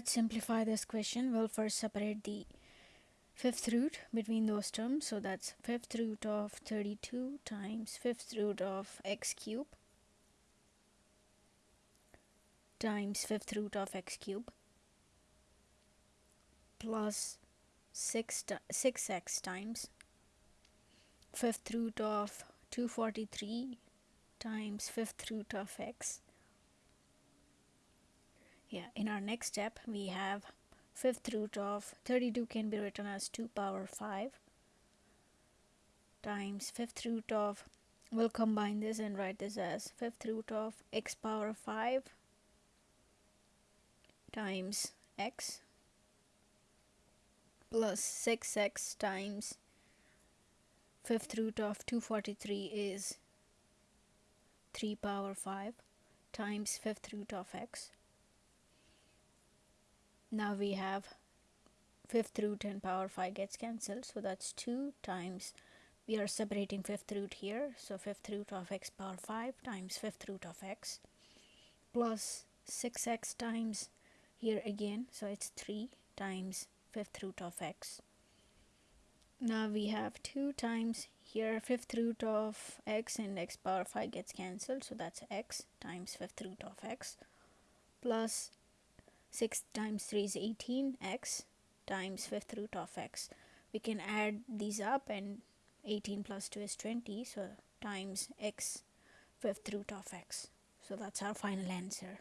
let's simplify this question. We'll first separate the fifth root between those terms. So that's fifth root of 32 times fifth root of x cube times fifth root of x cube plus 6 6x times fifth root of 243 times fifth root of x yeah in our next step we have fifth root of 32 can be written as 2 power 5 times fifth root of we'll combine this and write this as fifth root of x power 5 times x plus 6x times fifth root of 243 is 3 power 5 times fifth root of x now we have fifth root and power 5 gets cancelled so that's 2 times we are separating fifth root here so fifth root of x power 5 times fifth root of x plus 6x times here again so it's 3 times fifth root of x. Now we have 2 times here fifth root of x and x power 5 gets cancelled so that's x times fifth root of x plus 6 times 3 is 18 x times fifth root of x. We can add these up and 18 plus 2 is 20 so times x fifth root of x. So that's our final answer